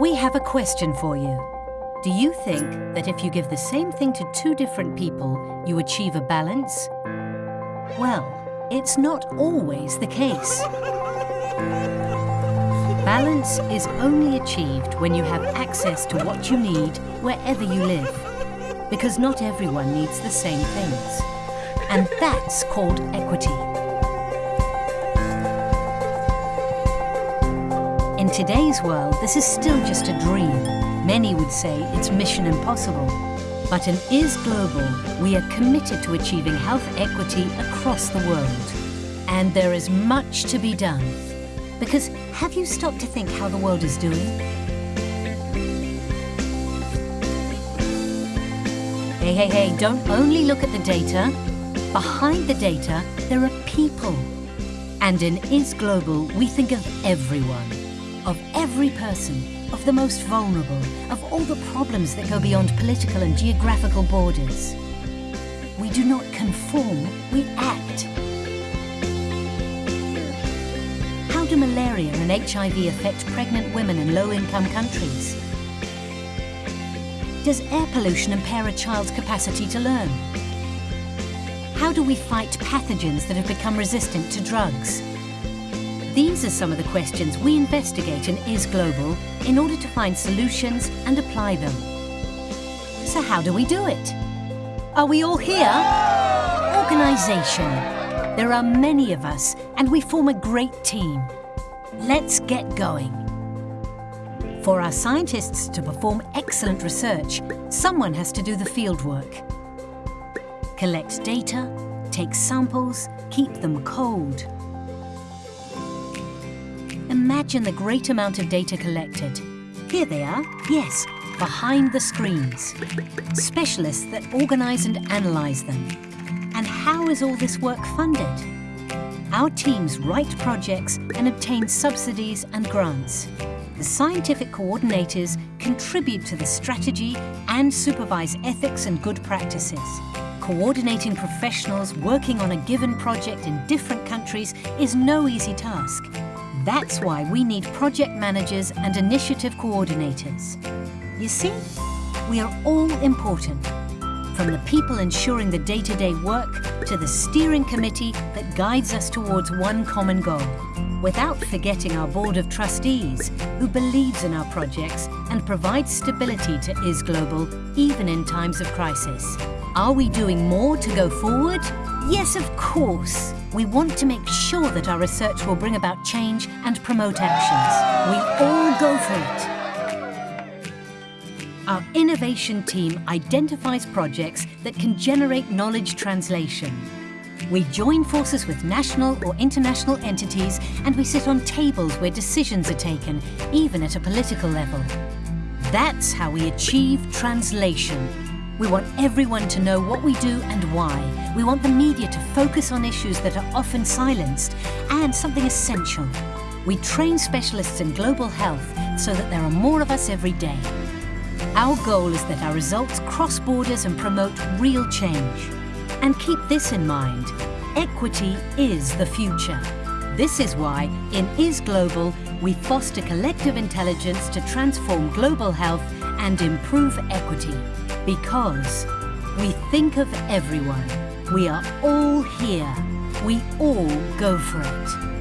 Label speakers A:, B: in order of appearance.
A: We have a question for you. Do you think that if you give the same thing to two different people, you achieve a balance? Well, it's not always the case. Balance is only achieved when you have access to what you need wherever you live. Because not everyone needs the same things. And that's called equity. In today's world, this is still just a dream. Many would say it's mission impossible. But in IS Global, we are committed to achieving health equity across the world. And there is much to be done. Because have you stopped to think how the world is doing? Hey, hey, hey, don't only look at the data. Behind the data, there are people. And in IS Global, we think of everyone, of every person, of the most vulnerable, of all the problems that go beyond political and geographical borders. We do not conform, we act. How do malaria and HIV affect pregnant women in low-income countries? Does air pollution impair a child's capacity to learn? How do we fight pathogens that have become resistant to drugs? These are some of the questions we investigate in IS Global in order to find solutions and apply them. So how do we do it? Are we all here? Organisation. There are many of us and we form a great team. Let's get going. For our scientists to perform excellent research, someone has to do the fieldwork. Collect data, take samples, keep them cold. Imagine the great amount of data collected. Here they are, yes, behind the screens. Specialists that organise and analyse them. And how is all this work funded? Our teams write projects and obtain subsidies and grants. The scientific coordinators contribute to the strategy and supervise ethics and good practices. Coordinating professionals working on a given project in different countries is no easy task. That's why we need project managers and initiative coordinators. You see, we are all important. From the people ensuring the day-to-day -day work to the steering committee that guides us towards one common goal. Without forgetting our board of trustees, who believes in our projects and provides stability to IS Global even in times of crisis. Are we doing more to go forward? Yes, of course. We want to make sure that our research will bring about change and promote actions. We all go for it. Our innovation team identifies projects that can generate knowledge translation. We join forces with national or international entities and we sit on tables where decisions are taken, even at a political level. That's how we achieve translation. We want everyone to know what we do and why. We want the media to focus on issues that are often silenced and something essential. We train specialists in global health so that there are more of us every day. Our goal is that our results cross borders and promote real change. And keep this in mind, equity is the future. This is why, in IS Global, we foster collective intelligence to transform global health and improve equity. Because we think of everyone. We are all here. We all go for it.